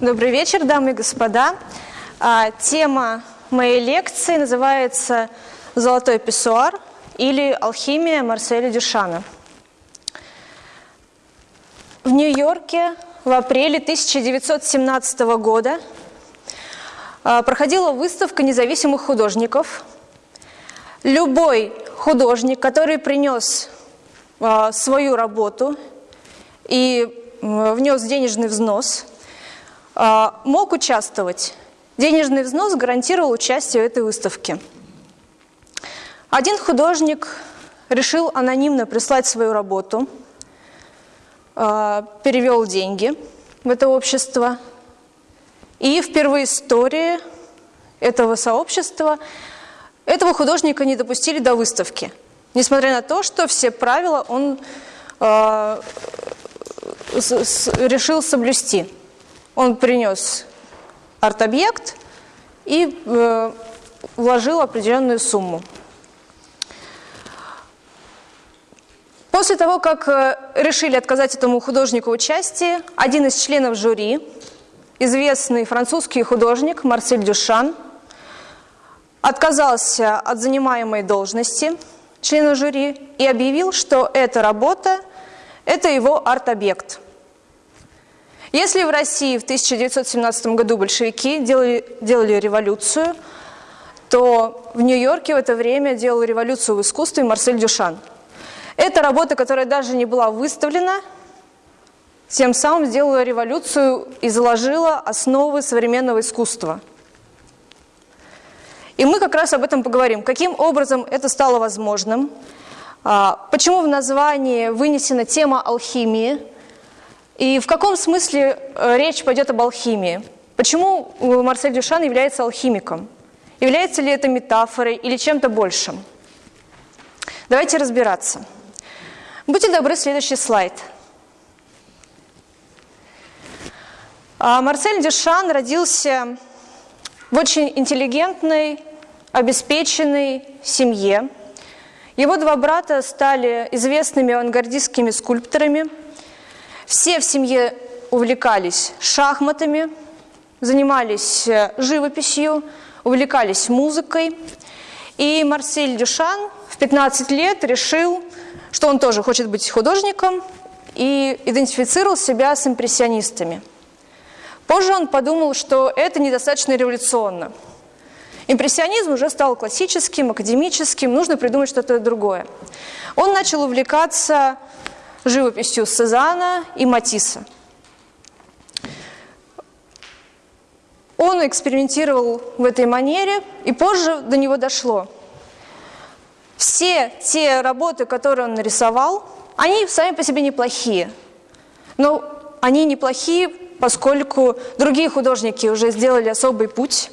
Добрый вечер, дамы и господа. А, тема моей лекции называется «Золотой писсуар» или «Алхимия Марселя Дюшана». В Нью-Йорке в апреле 1917 года а, проходила выставка независимых художников. Любой художник, который принес а, свою работу и внес денежный взнос – мог участвовать. Денежный взнос гарантировал участие в этой выставке. Один художник решил анонимно прислать свою работу, а, перевел деньги в это общество. И впервые истории этого сообщества этого художника не допустили до выставки. Несмотря на то, что все правила он э, решил соблюсти. Он принес арт-объект и э, вложил определенную сумму. После того, как э, решили отказать этому художнику участии, один из членов жюри, известный французский художник Марсель Дюшан, отказался от занимаемой должности члена жюри и объявил, что эта работа – это его арт-объект – если в России в 1917 году большевики делали, делали революцию, то в Нью-Йорке в это время делал революцию в искусстве Марсель Дюшан. Это работа, которая даже не была выставлена, тем самым сделала революцию и заложила основы современного искусства. И мы как раз об этом поговорим. Каким образом это стало возможным? А, почему в названии вынесена тема алхимии? И в каком смысле э, речь пойдет об алхимии? Почему Марсель Дюшан является алхимиком? Является ли это метафорой или чем-то большим? Давайте разбираться. Будьте добры, следующий слайд. А, Марсель Дюшан родился в очень интеллигентной, обеспеченной семье. Его два брата стали известными авангардистскими скульпторами – все в семье увлекались шахматами, занимались э, живописью, увлекались музыкой. И Марсель Дюшан в 15 лет решил, что он тоже хочет быть художником, и идентифицировал себя с импрессионистами. Позже он подумал, что это недостаточно революционно. Импрессионизм уже стал классическим, академическим, нужно придумать что-то другое. Он начал увлекаться живописью Сезана и Матисса. Он экспериментировал в этой манере, и позже до него дошло. Все те работы, которые он нарисовал, они сами по себе неплохие. Но они неплохие, поскольку другие художники уже сделали особый путь.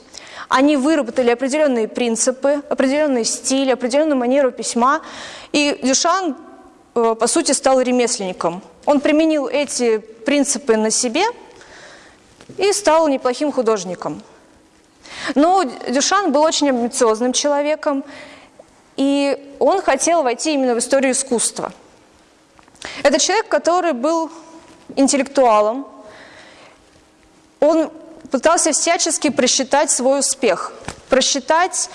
Они выработали определенные принципы, определенный стиль, определенную манеру письма. И Дюшан по сути, стал ремесленником. Он применил эти принципы на себе и стал неплохим художником. Но Дюшан был очень амбициозным человеком, и он хотел войти именно в историю искусства. Это человек, который был интеллектуалом, он пытался всячески просчитать свой успех, просчитать,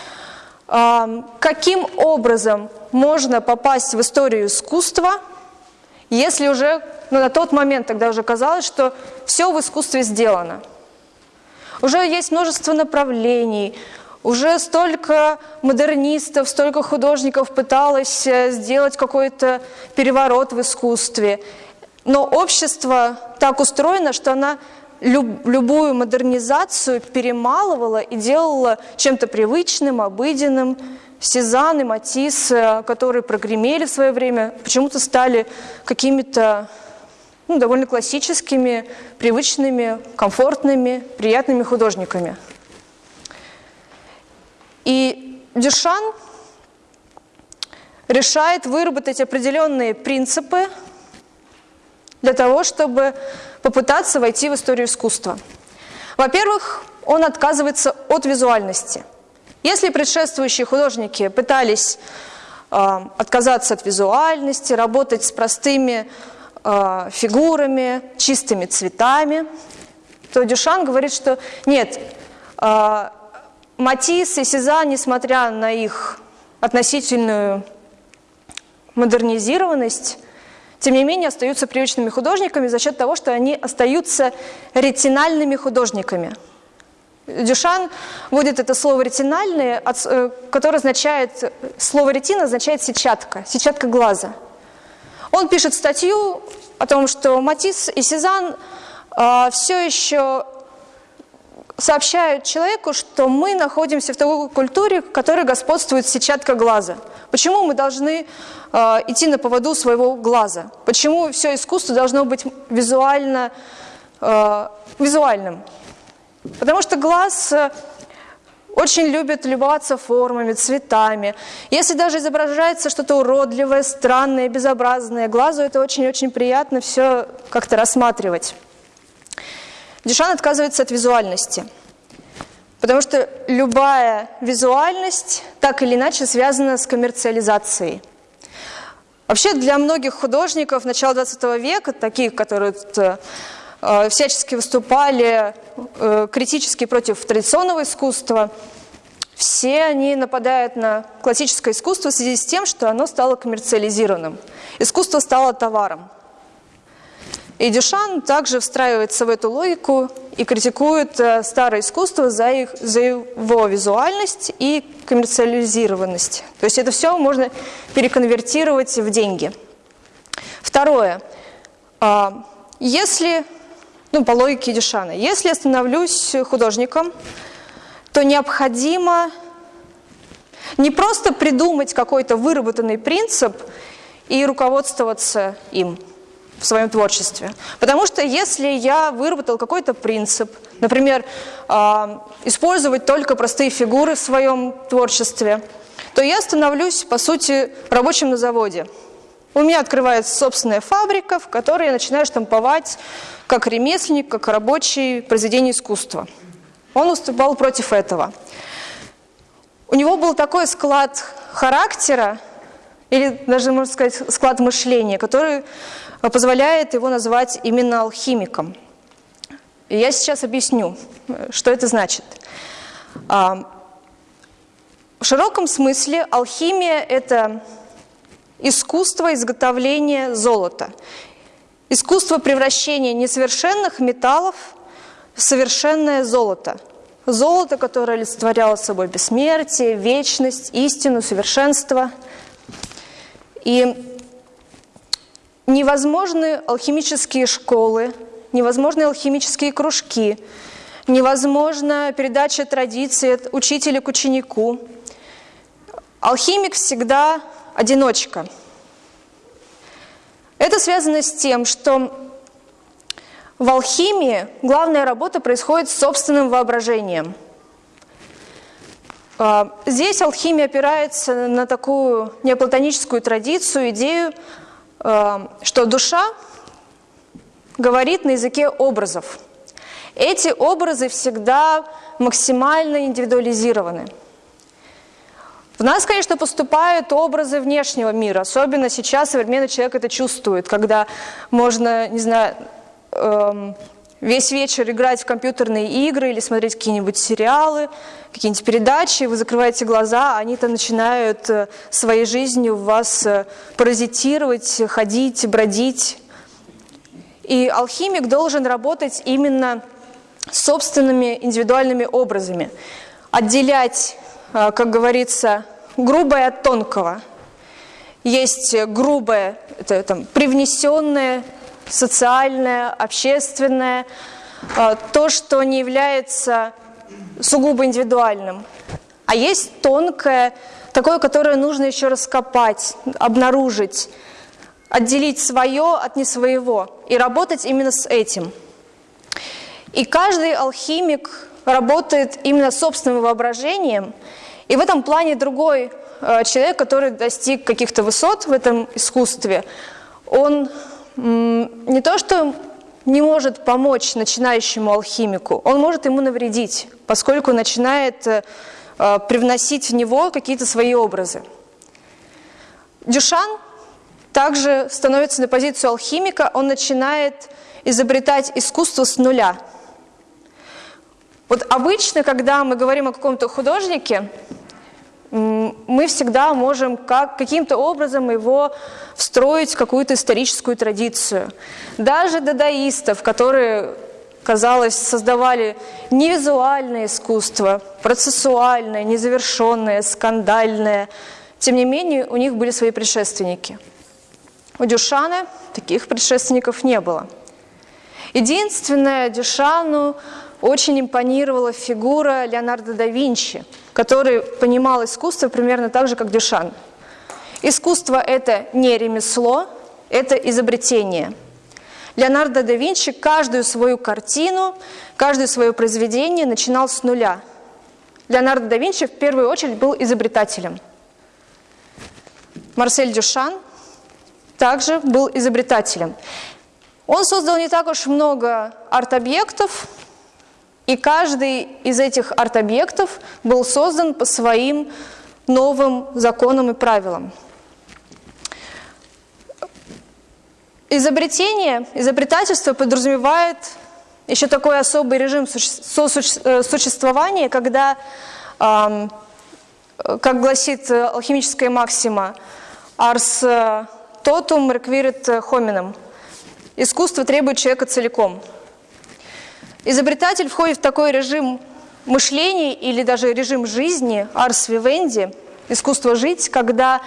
каким образом можно попасть в историю искусства, если уже ну, на тот момент тогда уже казалось, что все в искусстве сделано. Уже есть множество направлений, уже столько модернистов, столько художников пыталось э, сделать какой-то переворот в искусстве. Но общество так устроено, что она люб, любую модернизацию перемалывала и делала чем-то привычным, обыденным, Сезанн и Матисс, э, которые прогремели в свое время, почему-то стали какими-то ну, довольно классическими, привычными, комфортными, приятными художниками. И Дюшан решает выработать определенные принципы для того, чтобы попытаться войти в историю искусства. Во-первых, он отказывается от визуальности – если предшествующие художники пытались э, отказаться от визуальности, работать с простыми э, фигурами, чистыми цветами, то Дюшан говорит, что нет, э, Матисс и Сезанн, несмотря на их относительную модернизированность, тем не менее остаются привычными художниками за счет того, что они остаются ретинальными художниками. Дюшан вводит это слово «ретинальные», э, которое означает, слово «ретина» означает «сетчатка», сетчатка глаза. Он пишет статью о том, что Матисс и Сезанн э, все еще сообщают человеку, что мы находимся в такой культуре, в которой господствует сетчатка глаза. Почему мы должны э, идти на поводу своего глаза? Почему все искусство должно быть визуально, э, визуальным? Потому что глаз э, очень любит любоваться формами, цветами. Если даже изображается что-то уродливое, странное, безобразное, глазу это очень-очень приятно все как-то рассматривать. Дюшан отказывается от визуальности, потому что любая визуальность так или иначе связана с коммерциализацией. Вообще для многих художников начала 20 века, таких, которые э, всячески выступали э, критически против традиционного искусства, все они нападают на классическое искусство в связи с тем, что оно стало коммерциализированным. Искусство стало товаром. И Дюшан также встраивается в эту логику и критикует э, старое искусство за, их, за его визуальность и коммерциализированность. То есть это все можно переконвертировать в деньги. Второе. А, если, ну, по логике Дюшана, если я становлюсь художником, то необходимо не просто придумать какой-то выработанный принцип и руководствоваться им – в своем творчестве. Потому что если я выработал какой-то принцип, например, э, использовать только простые фигуры в своем творчестве, то я становлюсь, по сути, рабочим на заводе. У меня открывается собственная фабрика, в которой я начинаю штамповать как ремесленник, как рабочий произведение искусства. Он уступал против этого. У него был такой склад характера, или даже, можно сказать, склад мышления, который позволяет его назвать именно алхимиком. И я сейчас объясню, что это значит. А, в широком смысле алхимия – это искусство изготовления золота, искусство превращения несовершенных металлов в совершенное золото. Золото, которое олицетворяло собой бессмертие, вечность, истину, совершенство. И невозможны алхимические школы, невозможны алхимические кружки, невозможна передача традиции от учителя к ученику. Алхимик всегда одиночка. Это связано с тем, что в алхимии главная работа происходит с собственным воображением. А, здесь алхимия опирается на такую неоплатоническую традицию, идею что душа говорит на языке образов. Эти образы всегда максимально индивидуализированы. В нас, конечно, поступают образы внешнего мира, особенно сейчас современный человек это чувствует, когда можно, не знаю, эм, весь вечер играть в компьютерные игры или смотреть какие-нибудь сериалы, какие-нибудь передачи, вы закрываете глаза, они-то начинают э, своей жизнью в вас э, паразитировать, ходить, бродить. И алхимик должен работать именно собственными индивидуальными образами, отделять, э, как говорится, грубое от тонкого. Есть грубое, это там, привнесенное, социальное, общественное, а, то, что не является сугубо индивидуальным. А есть тонкое, такое, которое нужно еще раскопать, обнаружить, отделить свое от не своего и работать именно с этим. И каждый алхимик работает именно собственным воображением, и в этом плане другой э, человек, который достиг каких-то высот в этом искусстве, он не то что не может помочь начинающему алхимику, он может ему навредить, поскольку начинает э, э, привносить в него какие-то свои образы. Дюшан также становится на позицию алхимика, он начинает изобретать искусство с нуля. Вот обычно, когда мы говорим о каком-то художнике, мы всегда можем как, каким-то образом его встроить в какую-то историческую традицию. Даже дадаистов, которые, казалось, создавали не визуальное искусство, процессуальное, незавершенное, скандальное, тем не менее у них были свои предшественники. У Дюшана таких предшественников не было. Единственное, Дюшану очень импонировала фигура Леонардо да Винчи, который понимал искусство примерно так же, как Дюшан. Искусство – это не ремесло, это изобретение. Леонардо да Винчи каждую свою картину, каждое свое произведение начинал с нуля. Леонардо да Винчи в первую очередь был изобретателем. Марсель Дюшан также был изобретателем. Он создал не так уж много арт-объектов, и каждый из этих арт-объектов был создан по своим новым законам и правилам. Изобретение, изобретательство подразумевает еще такой особый режим э, существования, когда, как гласит алхимическая максима, «ars totum requirit hominum» – искусство требует человека целиком – Изобретатель входит в такой режим мышления или даже режим жизни, арс вивенди, искусство жить, когда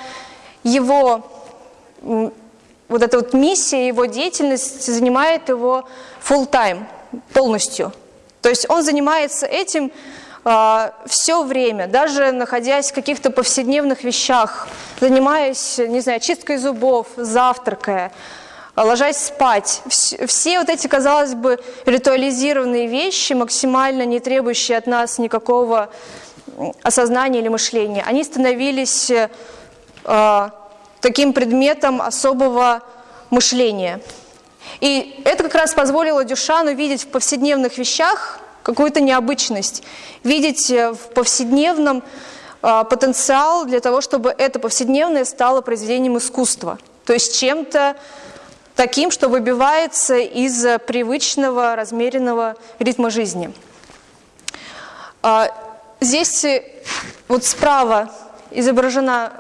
его вот эта вот миссия, его деятельность занимает его full time, полностью. То есть он занимается этим э, а, все время, даже находясь в каких-то повседневных вещах, занимаясь, не знаю, чисткой зубов, завтракая, ложась спать. Все вот эти, казалось бы, ритуализированные вещи, максимально не требующие от нас никакого осознания или мышления, они становились э, таким предметом особого мышления. И это как раз позволило Дюшану видеть в повседневных вещах какую-то необычность, видеть э, в повседневном э, потенциал для того, чтобы это повседневное стало произведением искусства, то есть чем-то таким, что выбивается из привычного, размеренного ритма жизни. А, здесь э, вот справа изображена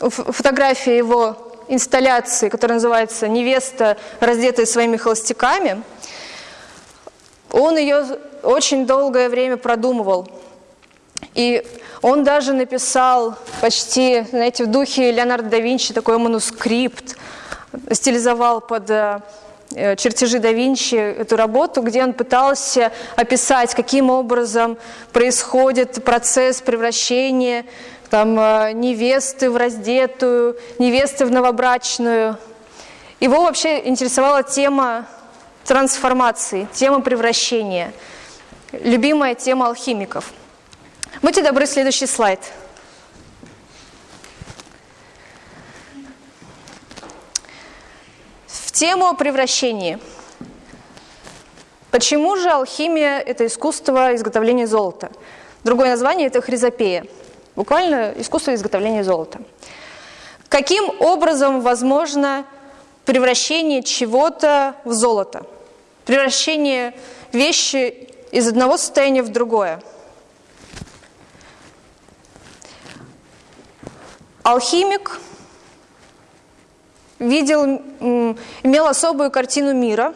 э, фотография его инсталляции, которая называется «Невеста, раздетая своими холостяками». Он ее очень долгое время продумывал. И он даже написал почти, знаете, в духе Леонардо да Винчи такой манускрипт – стилизовал под э, э, чертежи да Винчи эту работу, где он пытался описать, каким образом происходит процесс превращения там, э, невесты в раздетую, невесты в новобрачную. Его вообще интересовала тема трансформации, тема превращения, любимая тема алхимиков. Будьте добры, следующий слайд. Тему о превращении. Почему же алхимия – это искусство изготовления золота? Другое название – это хризопея. Буквально искусство изготовления золота. Каким образом возможно превращение чего-то в золото? Превращение вещи из одного состояния в другое. Алхимик видел, имел особую картину мира,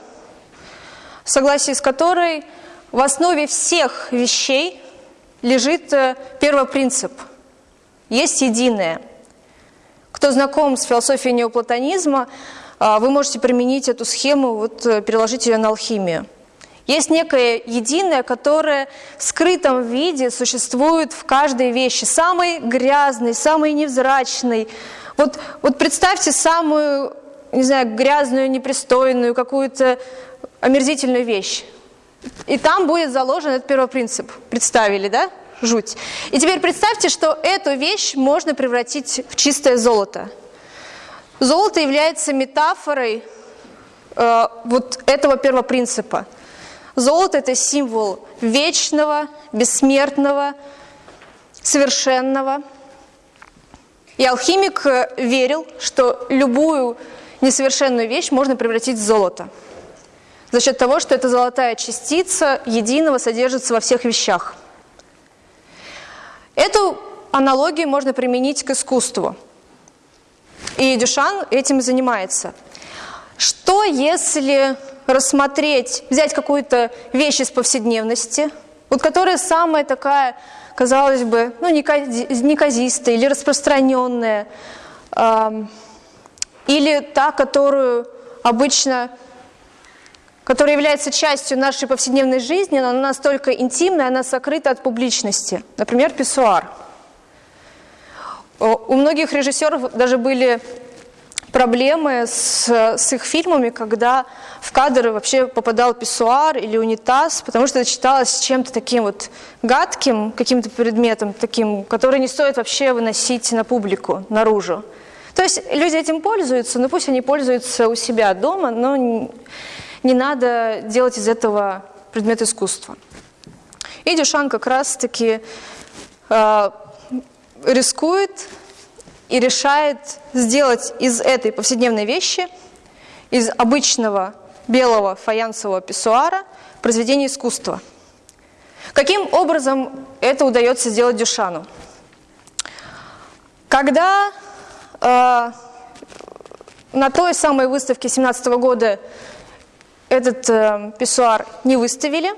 в согласии с которой в основе всех вещей лежит э, первый принцип – есть единое. Кто знаком с философией неоплатонизма, а, вы можете применить эту схему, вот, э, переложить ее на алхимию. Есть некое единое, которое в скрытом виде существует в каждой вещи. Самый грязный, самый невзрачный, вот, вот представьте самую, не знаю, грязную, непристойную, какую-то омерзительную вещь. И там будет заложен этот первый принцип. Представили, да? Жуть. И теперь представьте, что эту вещь можно превратить в чистое золото. Золото является метафорой э, вот этого первого принципа. Золото – это символ вечного, бессмертного, совершенного – и алхимик э, верил, что любую несовершенную вещь можно превратить в золото. за счет того, что эта золотая частица единого содержится во всех вещах. Эту аналогию можно применить к искусству. И Дюшан этим занимается. Что если рассмотреть, взять какую-то вещь из повседневности, вот которая самая такая, казалось бы, ну, неказистая или распространенная, э, или та, которую обычно, которая является частью нашей повседневной жизни, но она настолько интимная, она сокрыта от публичности. Например, писсуар. У многих режиссеров даже были проблемы с, с их фильмами, когда в кадры вообще попадал писсуар или унитаз, потому что это считалось чем-то таким вот гадким, каким-то предметом таким, который не стоит вообще выносить на публику, наружу. То есть люди этим пользуются, но пусть они пользуются у себя дома, но не, не надо делать из этого предмет искусства. И Дюшан как раз-таки э, рискует и решает сделать из этой повседневной вещи, из обычного белого фаянсового писсуара, произведение искусства. Каким образом это удается сделать Дюшану? Когда э, на той самой выставке 17 года этот э, писсуар не выставили,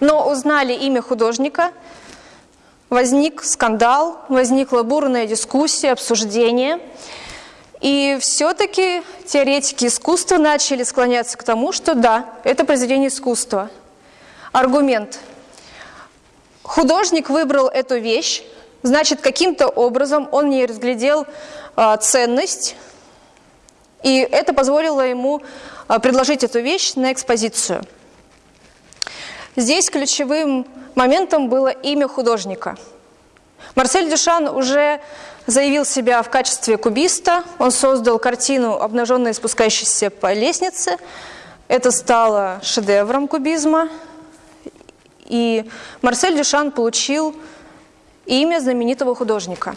но узнали имя художника – возник скандал, возникла бурная дискуссия, обсуждение. И все-таки теоретики искусства начали склоняться к тому, что да, это произведение искусства. Аргумент. Художник выбрал эту вещь, значит, каким-то образом он не разглядел а, ценность, и это позволило ему а, предложить эту вещь на экспозицию. Здесь ключевым моментом было имя художника. Марсель Дюшан уже заявил себя в качестве кубиста. Он создал картину «Обнаженная спускающаяся по лестнице». Это стало шедевром кубизма. И Марсель Дюшан получил имя знаменитого художника.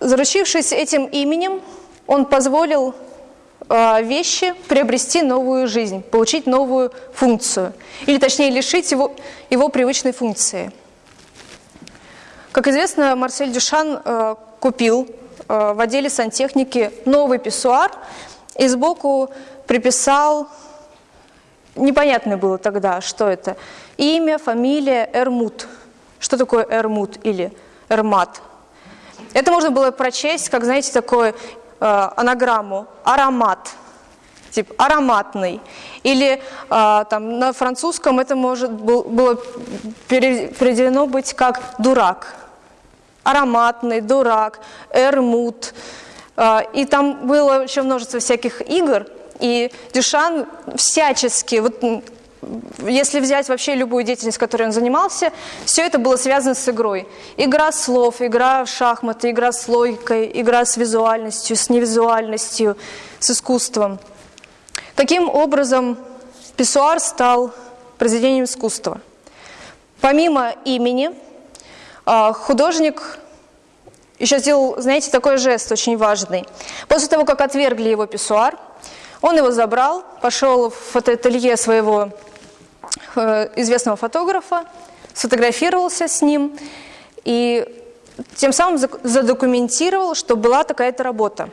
Заручившись этим именем, он позволил вещи приобрести новую жизнь, получить новую функцию, или точнее лишить его, его привычной функции. Как известно, Марсель Дюшан э, купил э, в отделе сантехники новый писсуар и сбоку приписал, непонятно было тогда, что это, имя, фамилия Эрмут. Что такое Эрмут или Эрмат? Это можно было прочесть, как, знаете, такое Э, анаграмму аромат, тип ароматный. Или э, там, на французском это может было переведено быть как дурак. Ароматный, дурак, эрмут. Э, и там было еще множество всяких игр. И Дюшан всячески, вот если взять вообще любую деятельность, которой он занимался, все это было связано с игрой. Игра слов, игра в шахматы, игра с логикой, игра с визуальностью, с невизуальностью, с искусством. Таким образом, писсуар стал произведением искусства. Помимо имени, а, художник еще сделал, знаете, такой жест очень важный. После того, как отвергли его писсуар, он его забрал, пошел в фотоателье своего известного фотографа, сфотографировался с ним и тем самым задокументировал, что была такая-то работа.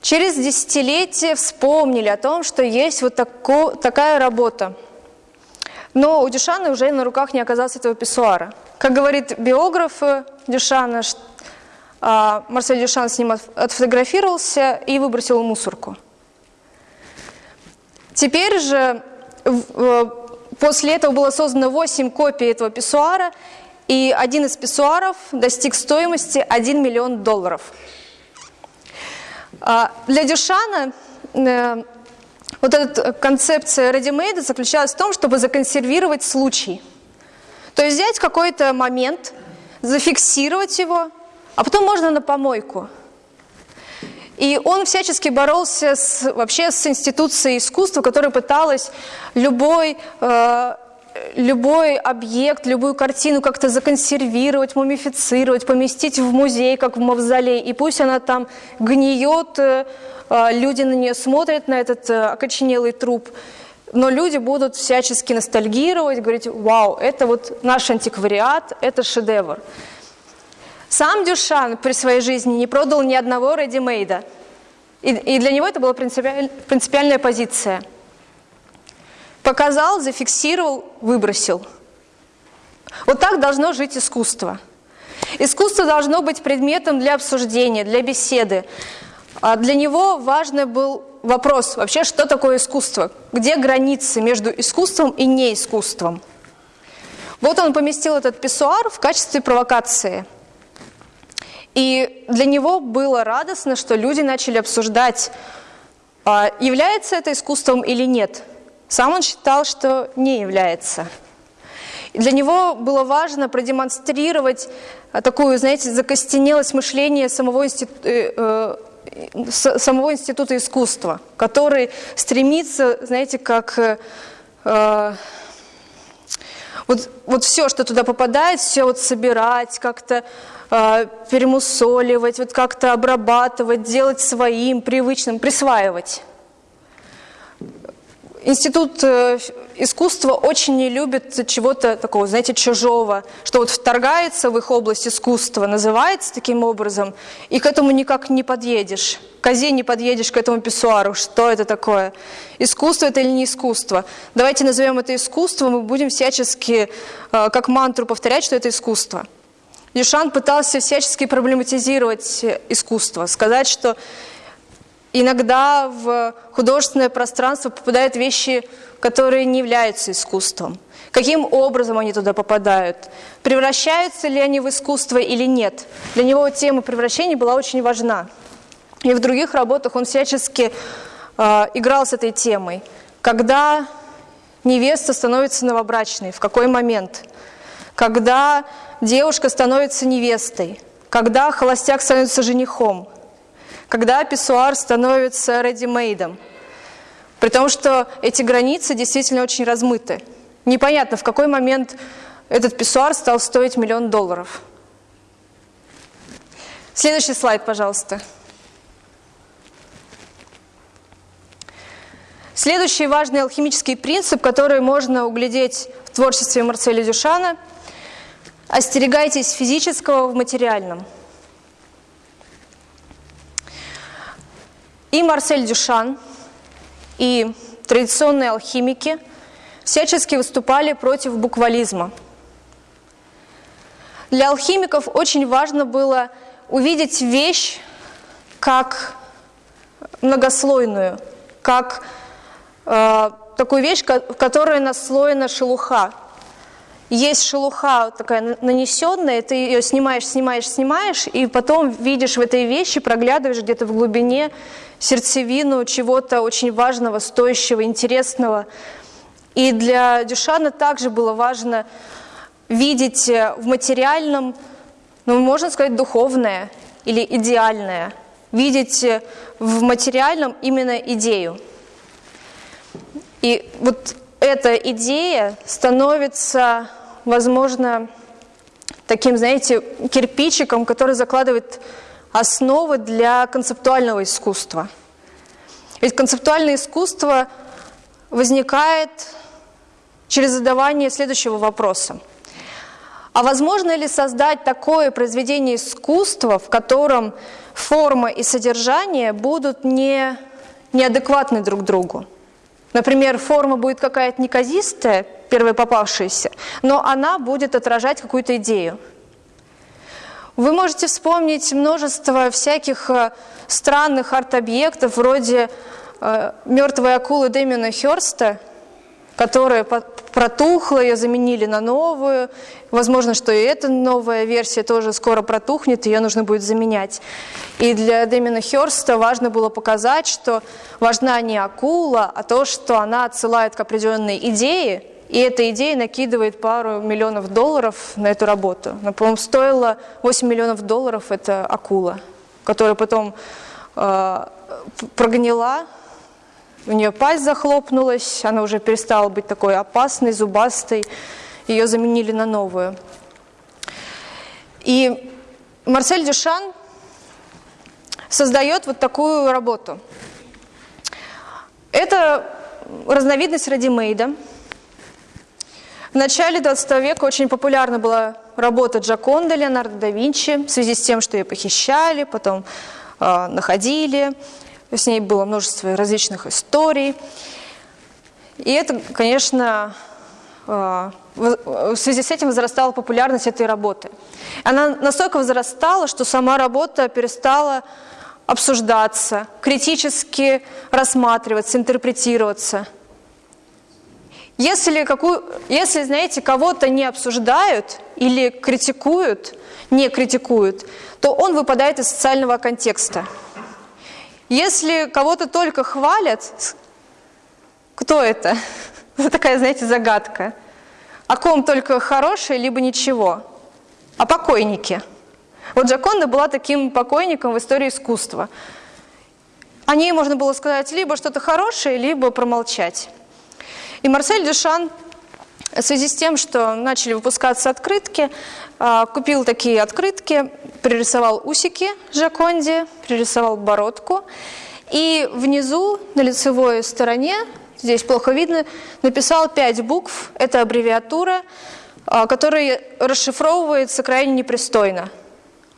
Через десятилетия вспомнили о том, что есть вот тако, такая работа. Но у Дюшана уже на руках не оказалось этого писсуара. Как говорит биограф Дюшана, а, Марсель Дюшан с ним отфотографировался и выбросил мусорку. Теперь же После этого было создано 8 копий этого писсуара, и один из писсуаров достиг стоимости 1 миллион долларов. А, для Дюшана э, вот эта концепция ready-made заключалась в том, чтобы законсервировать случай. То есть взять какой-то момент, зафиксировать его, а потом можно на помойку. И он всячески боролся с, вообще с институцией искусства, которая пыталась любой, э, любой объект, любую картину как-то законсервировать, мумифицировать, поместить в музей, как в мавзолей, и пусть она там гниет, э, а, люди на нее смотрят, на этот э, окоченелый труп, но люди будут всячески ностальгировать, говорить, вау, это вот наш антиквариат, это шедевр. Сам Дюшан при своей жизни не продал ни одного редимейда, и, и для него это была принципиаль, принципиальная позиция – Показал, зафиксировал, выбросил. Вот так должно жить искусство. Искусство должно быть предметом для обсуждения, для беседы. А для него важный был вопрос, вообще, что такое искусство? Где границы между искусством и неискусством? Вот он поместил этот писсуар в качестве провокации. И для него было радостно, что люди начали обсуждать, а является это искусством или нет – сам он считал, что не является. Для него было важно продемонстрировать э, такую, знаете, закостенелость мышления самого, институ, э, э, самого института искусства, который стремится, знаете, как... Э, э, вот, вот все, что туда попадает, все вот собирать, как-то перемусоливать, вот как-то обрабатывать, делать своим, привычным, присваивать. Институт э, искусства очень не любит чего-то такого, знаете, чужого, что вот вторгается в их область искусства, называется таким образом, и к этому никак не подъедешь. Козе не подъедешь к этому писсуару. Что это такое? Искусство это или не искусство? Давайте назовем это искусством мы будем всячески, э, как мантру, повторять, что это искусство. Дюшан пытался всячески проблематизировать искусство, сказать, что Иногда в художественное пространство попадают вещи, которые не являются искусством. Каким образом они туда попадают? Превращаются ли они в искусство или нет? Для него тема превращения была очень важна. И в других работах он всячески э, играл с этой темой. Когда невеста становится новобрачной, в какой момент? Когда девушка становится невестой? Когда холостяк становится женихом? когда писсуар становится редимейдом. При том, что эти границы действительно очень размыты. Непонятно, в какой момент этот писсуар стал стоить миллион долларов. Следующий слайд, пожалуйста. Следующий важный алхимический принцип, который можно углядеть в творчестве Марселя Дюшана – остерегайтесь физического в материальном – И Марсель Дюшан, и традиционные алхимики всячески выступали против буквализма. Для алхимиков очень важно было увидеть вещь как многослойную, как э, такую вещь, в которой наслоена шелуха, есть шелуха такая нанесенная, ты ее снимаешь, снимаешь, снимаешь, и потом видишь в этой вещи, проглядываешь где-то в глубине сердцевину чего-то очень важного, стоящего, интересного. И для Дюшана также было важно видеть э, в материальном, ну, можно сказать, духовное или идеальное, видеть э, в материальном именно идею. И вот эта идея становится возможно, таким, знаете, кирпичиком, который закладывает основы для концептуального искусства. Ведь концептуальное искусство возникает через задавание следующего вопроса. А возможно ли создать такое произведение искусства, в котором форма и содержание будут не, неадекватны друг другу? Например, форма будет какая-то неказистая, первая попавшаяся, но она будет отражать какую-то идею. Вы можете вспомнить множество всяких э, странных арт-объектов, вроде э, мертвой акулы Дэмина Хёрста, которая протухла, ее заменили на новую. Возможно, что и эта новая версия тоже скоро протухнет, ее нужно будет заменять. И для Дэмина Хёрста важно было показать, что важна не акула, а то, что она отсылает к определенной идее, и эта идея накидывает пару миллионов долларов на эту работу. Она, по-моему, стоила 8 миллионов долларов, это акула, которая потом э, прогнила, у нее пасть захлопнулась, она уже перестала быть такой опасной, зубастой, ее заменили на новую. И Марсель Дюшан создает вот такую работу. Это разновидность редимейда. В начале 20 века очень популярна была работа Джаконда Леонардо да Винчи в связи с тем, что ее похищали, потом э, находили. С ней было множество различных историй. И это, конечно, э, в связи с этим возрастала популярность этой работы. Она настолько возрастала, что сама работа перестала обсуждаться, критически рассматриваться, интерпретироваться. Если, какую, если знаете, кого-то не обсуждают или критикуют, не критикуют, то он выпадает из социального контекста. Если кого-то только хвалят, кто это? Это такая, знаете, загадка. О ком только хорошее, либо ничего. О покойнике – вот Джаконда была таким покойником в истории искусства. О ней можно было сказать либо что-то хорошее, либо промолчать. И Марсель Дюшан в связи с тем, что начали выпускаться открытки, а, купил такие открытки, пририсовал усики Джаконде, пририсовал бородку. И внизу, на лицевой стороне, здесь плохо видно, написал пять букв. Это аббревиатура, а, которая расшифровывается крайне непристойно.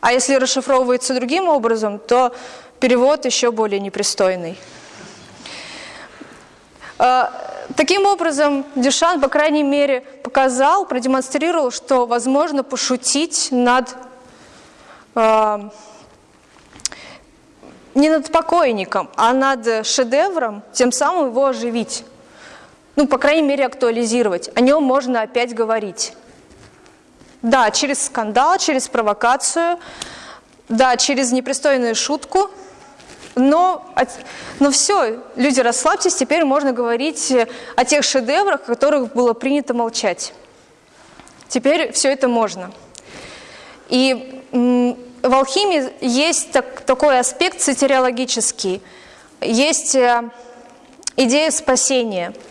А если расшифровывается другим образом, то перевод еще более непристойный. Таким образом, Дюшан, по крайней мере, показал, продемонстрировал, что возможно пошутить над э, не над покойником, а над шедевром, тем самым его оживить. Ну, по крайней мере, актуализировать. О нем можно опять говорить. Да, через скандал, через провокацию, да, через непристойную шутку, но, но все, люди, расслабьтесь, теперь можно говорить о тех шедеврах, о которых было принято молчать. Теперь все это можно. И в алхимии есть так, такой аспект сатириологический, есть э, идея спасения –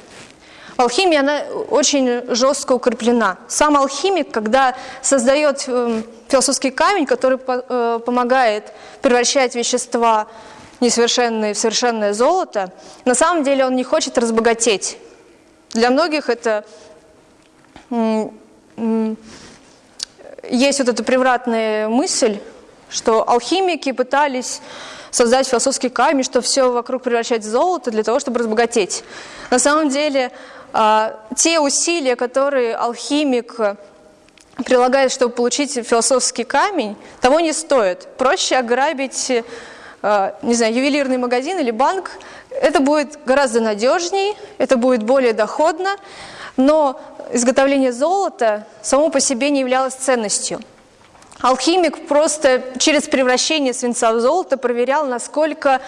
Алхимия, она очень жестко укреплена. Сам алхимик, когда создает эм, философский камень, который э, помогает превращать вещества несовершенные в совершенное золото, на самом деле он не хочет разбогатеть. Для многих это есть вот эта превратная мысль, что алхимики пытались создать философский камень, что все вокруг превращать в золото для того, чтобы разбогатеть. На самом деле а, те усилия, которые алхимик прилагает, чтобы получить философский камень, того не стоит. Проще ограбить, не знаю, ювелирный магазин или банк. Это будет гораздо надежней, это будет более доходно, но изготовление золота само по себе не являлось ценностью. Алхимик просто через превращение свинца в золото проверял, насколько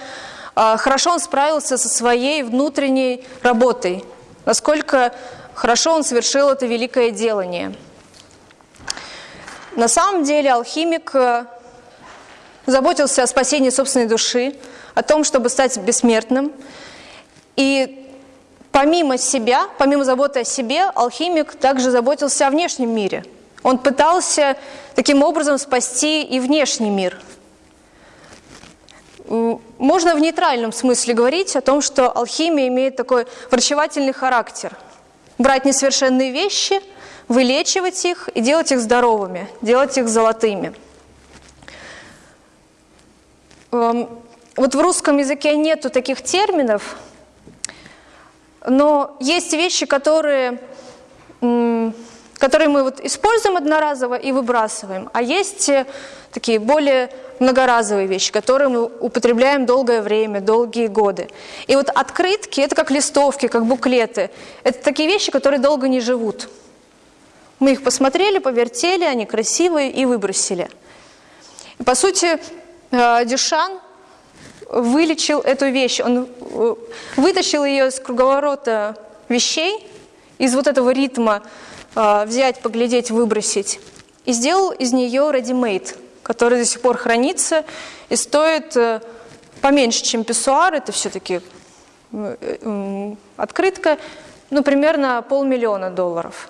а, хорошо он справился со своей внутренней работой, насколько хорошо он совершил это великое делание. На самом деле алхимик э, заботился о спасении собственной души, о том, чтобы стать бессмертным. И помимо себя, помимо заботы о себе, алхимик также заботился о внешнем мире. Он пытался таким образом спасти и внешний мир – можно в нейтральном смысле говорить о том, что алхимия имеет такой врачевательный характер. Брать несовершенные вещи, вылечивать их и делать их здоровыми, делать их золотыми. Эм, вот в русском языке нету таких терминов, но есть вещи, которые, которые мы вот используем одноразово и выбрасываем, а есть э, такие более многоразовые вещи, которые мы употребляем долгое время, долгие годы. И вот открытки – это как листовки, как буклеты. Это такие вещи, которые долго не живут. Мы их посмотрели, повертели, они красивые и выбросили. И, по сути, Дюшан вылечил эту вещь, он э, вытащил ее из круговорота вещей, из вот этого ритма э, взять, поглядеть, выбросить, и сделал из нее ready-made – который до сих пор хранится и стоит э, поменьше, чем писсуар. Это все-таки э, открытка, ну, примерно полмиллиона долларов.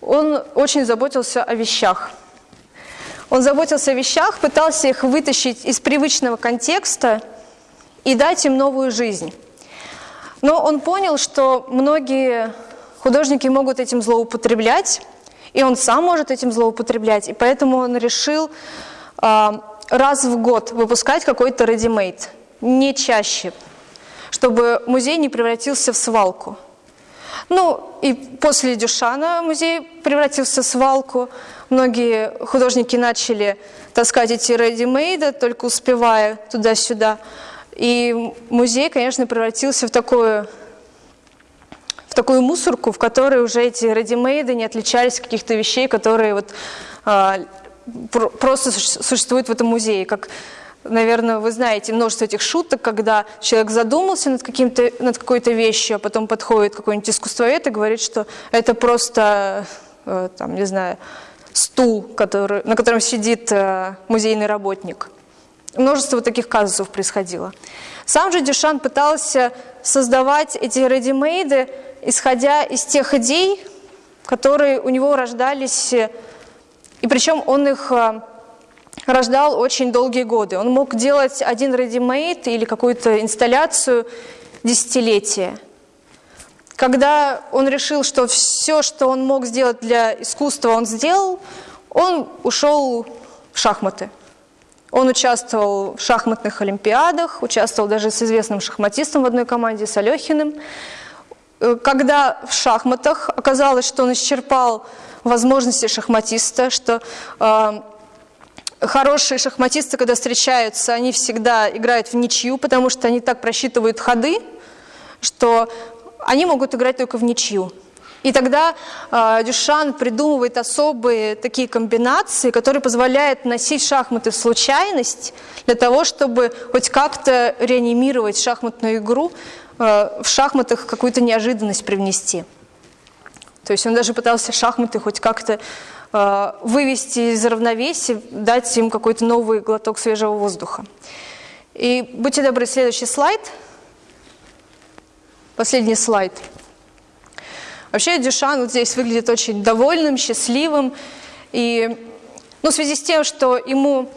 Он очень заботился о вещах. Он заботился о вещах, пытался их вытащить из привычного контекста и дать им новую жизнь. Но он понял, что многие художники могут этим злоупотреблять, и он сам может этим злоупотреблять, и поэтому он решил э, раз в год выпускать какой-то ready-made, не чаще, чтобы музей не превратился в свалку. Ну, и после Дюшана музей превратился в свалку. Многие художники начали таскать эти ready-made, только успевая туда-сюда. И музей, конечно, превратился в такую, в такую мусорку, в которой уже эти ready-made не отличались от каких-то вещей, которые вот, а, просто существуют в этом музее, как Наверное, вы знаете множество этих шуток, когда человек задумался над, над какой-то вещью, а потом подходит какой-нибудь искусствовед и говорит, что это просто, э, там, не знаю, стул, который, на котором сидит э, музейный работник. Множество таких казусов происходило. Сам же Дюшан пытался создавать эти редимейды, исходя из тех идей, которые у него рождались, и причем он их э, рождал очень долгие годы. Он мог делать один ready-made или какую-то инсталляцию десятилетия. Когда он решил, что все, что он мог сделать для искусства, он сделал, он ушел в шахматы. Он участвовал в шахматных олимпиадах, участвовал даже с известным шахматистом в одной команде, с Алехиным. Э, когда в шахматах оказалось, что он исчерпал возможности шахматиста, что э, хорошие шахматисты, когда встречаются, они всегда играют в ничью, потому что они так просчитывают ходы, что они могут играть только в ничью. И тогда э, Дюшан придумывает особые такие комбинации, которые позволяют носить шахматы в случайность для того, чтобы хоть как-то реанимировать шахматную игру, э, в шахматах какую-то неожиданность привнести. То есть он даже пытался шахматы хоть как-то вывести из равновесия, дать им какой-то новый глоток свежего воздуха. И будьте добры, следующий слайд. Последний слайд. Вообще Дюшан вот здесь выглядит очень довольным, счастливым. И ну, в связи с тем, что ему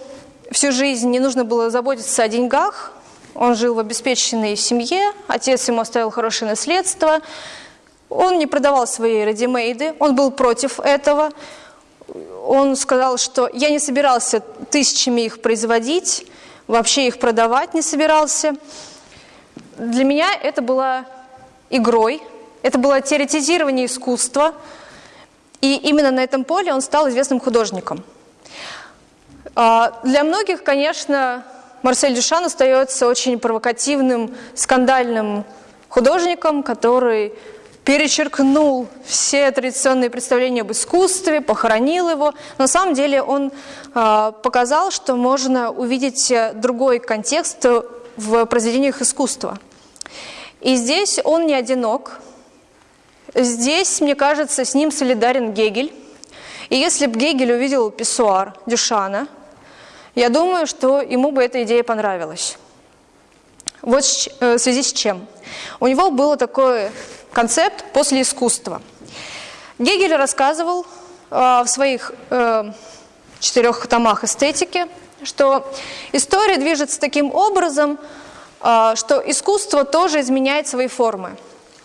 всю жизнь не нужно было заботиться о деньгах, он жил в обеспеченной семье, отец ему оставил хорошее наследство, он не продавал свои редимейды, он был против этого, он сказал, что я не собирался тысячами их производить, вообще их продавать не собирался. Для меня это было игрой, это было теоретизирование искусства, и именно на этом поле он стал известным художником. А, для многих, конечно, Марсель Дюшан остается очень провокативным, скандальным художником, который перечеркнул все традиционные представления об искусстве, похоронил его. На самом деле он э, показал, что можно увидеть другой контекст в произведениях искусства. И здесь он не одинок. Здесь, мне кажется, с ним солидарен Гегель. И если бы Гегель увидел писсуар Дюшана, я думаю, что ему бы эта идея понравилась. Вот э, в связи с чем. У него было такое концепт после искусства. Гегель рассказывал э, в своих э, четырех томах эстетики, что история движется таким образом, э, что искусство тоже изменяет свои формы.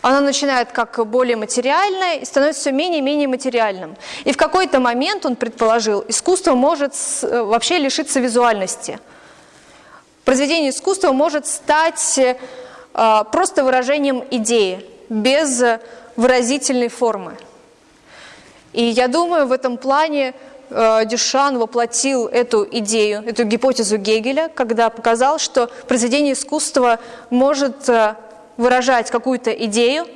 Оно начинает как более материальное и становится все менее и менее материальным. И в какой-то момент, он предположил, искусство может э, вообще лишиться визуальности. Произведение искусства может стать э, просто выражением идеи, без выразительной формы. И я думаю, в этом плане э, Дюшан воплотил эту идею, эту гипотезу Гегеля, когда показал, что произведение искусства может э, выражать какую-то идею,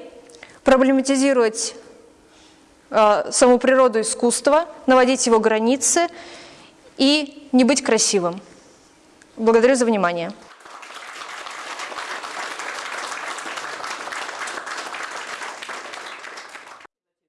проблематизировать э, саму природу искусства, наводить его границы и не быть красивым. Благодарю за внимание.